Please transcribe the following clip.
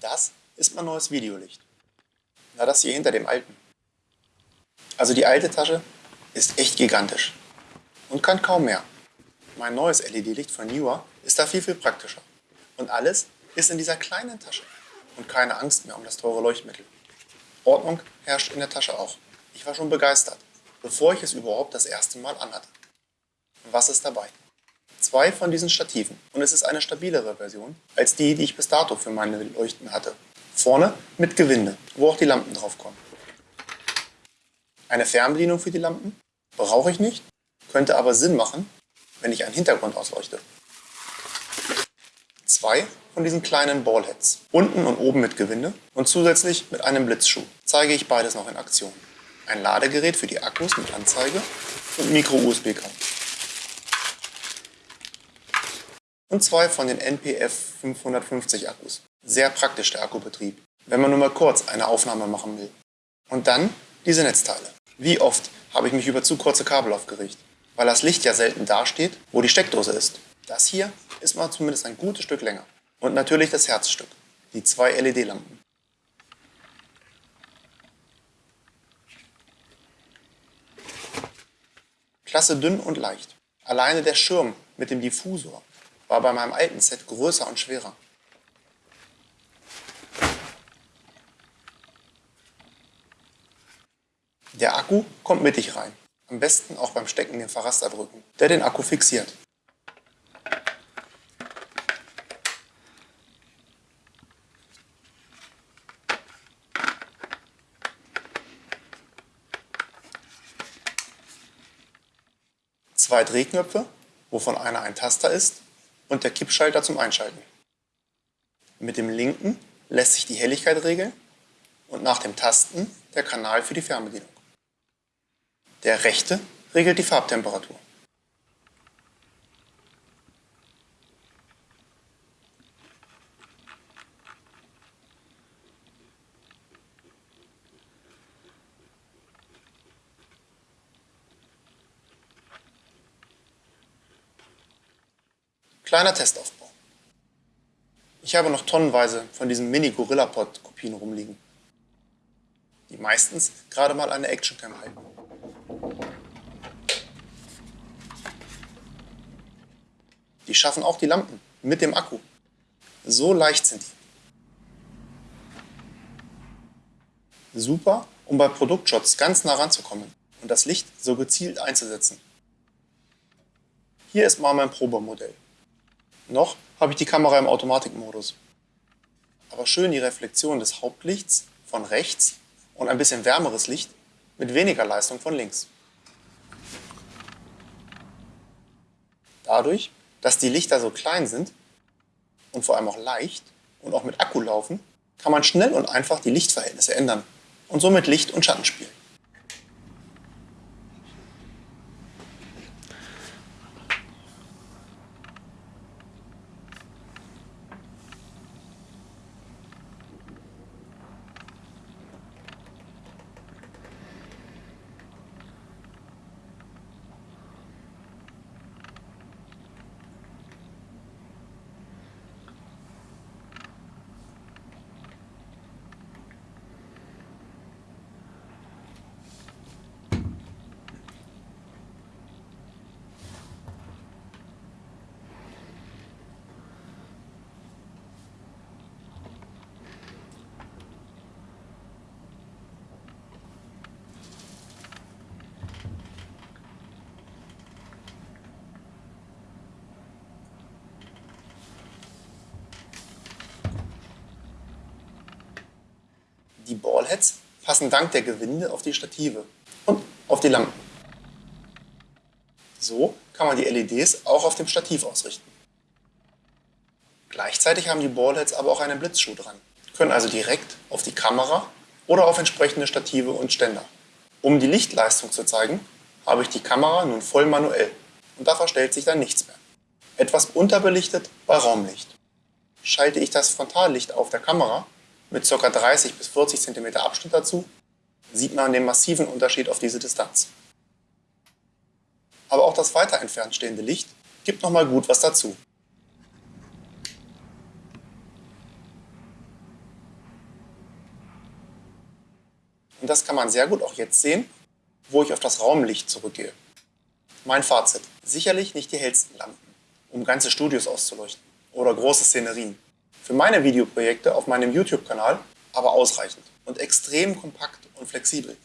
Das ist mein neues Videolicht. Na, das hier hinter dem alten. Also die alte Tasche ist echt gigantisch und kann kaum mehr. Mein neues LED-Licht von Newer ist da viel, viel praktischer. Und alles ist in dieser kleinen Tasche und keine Angst mehr um das teure Leuchtmittel. Ordnung herrscht in der Tasche auch. Ich war schon begeistert, bevor ich es überhaupt das erste Mal anhatte. Was ist dabei? Zwei von diesen Stativen und es ist eine stabilere Version als die, die ich bis dato für meine Leuchten hatte. Vorne mit Gewinde, wo auch die Lampen drauf kommen. Eine Fernbedienung für die Lampen brauche ich nicht, könnte aber Sinn machen, wenn ich einen Hintergrund ausleuchte. Zwei von diesen kleinen Ballheads, unten und oben mit Gewinde und zusätzlich mit einem Blitzschuh, zeige ich beides noch in Aktion. Ein Ladegerät für die Akkus mit Anzeige und Micro-USB-Kabel. Und zwei von den NPF 550 Akkus. Sehr praktisch der Akkubetrieb, wenn man nur mal kurz eine Aufnahme machen will. Und dann diese Netzteile. Wie oft habe ich mich über zu kurze Kabel aufgeregt, weil das Licht ja selten dasteht, wo die Steckdose ist. Das hier ist mal zumindest ein gutes Stück länger. Und natürlich das Herzstück, die zwei LED-Lampen. Klasse dünn und leicht. Alleine der Schirm mit dem Diffusor war bei meinem alten Set größer und schwerer. Der Akku kommt mittig rein. Am besten auch beim Stecken den Verraster drücken, der den Akku fixiert. Zwei Drehknöpfe, wovon einer ein Taster ist und der Kippschalter zum Einschalten. Mit dem linken lässt sich die Helligkeit regeln und nach dem Tasten der Kanal für die Fernbedienung. Der rechte regelt die Farbtemperatur. Kleiner Testaufbau. Ich habe noch tonnenweise von diesen Mini-Gorillapod-Kopien rumliegen, die meistens gerade mal eine Actioncam halten. Die schaffen auch die Lampen mit dem Akku. So leicht sind die. Super, um bei Produktshots ganz nah ranzukommen und das Licht so gezielt einzusetzen. Hier ist mal mein Probemodell. Noch habe ich die Kamera im Automatikmodus. Aber schön die Reflexion des Hauptlichts von rechts und ein bisschen wärmeres Licht mit weniger Leistung von links. Dadurch, dass die Lichter so klein sind und vor allem auch leicht und auch mit Akku laufen, kann man schnell und einfach die Lichtverhältnisse ändern und somit Licht und Schatten spielen. Ballheads passen dank der Gewinde auf die Stative und auf die Lampen. So kann man die LEDs auch auf dem Stativ ausrichten. Gleichzeitig haben die Ballheads aber auch einen Blitzschuh dran, können also direkt auf die Kamera oder auf entsprechende Stative und Ständer. Um die Lichtleistung zu zeigen, habe ich die Kamera nun voll manuell und da verstellt sich dann nichts mehr. Etwas unterbelichtet bei Raumlicht. Schalte ich das Frontallicht auf der Kamera, mit ca. 30 bis 40 cm Abschnitt dazu, sieht man den massiven Unterschied auf diese Distanz. Aber auch das weiter entfernt stehende Licht gibt nochmal gut was dazu. Und das kann man sehr gut auch jetzt sehen, wo ich auf das Raumlicht zurückgehe. Mein Fazit. Sicherlich nicht die hellsten Lampen, um ganze Studios auszuleuchten oder große Szenerien für meine Videoprojekte auf meinem YouTube-Kanal aber ausreichend und extrem kompakt und flexibel.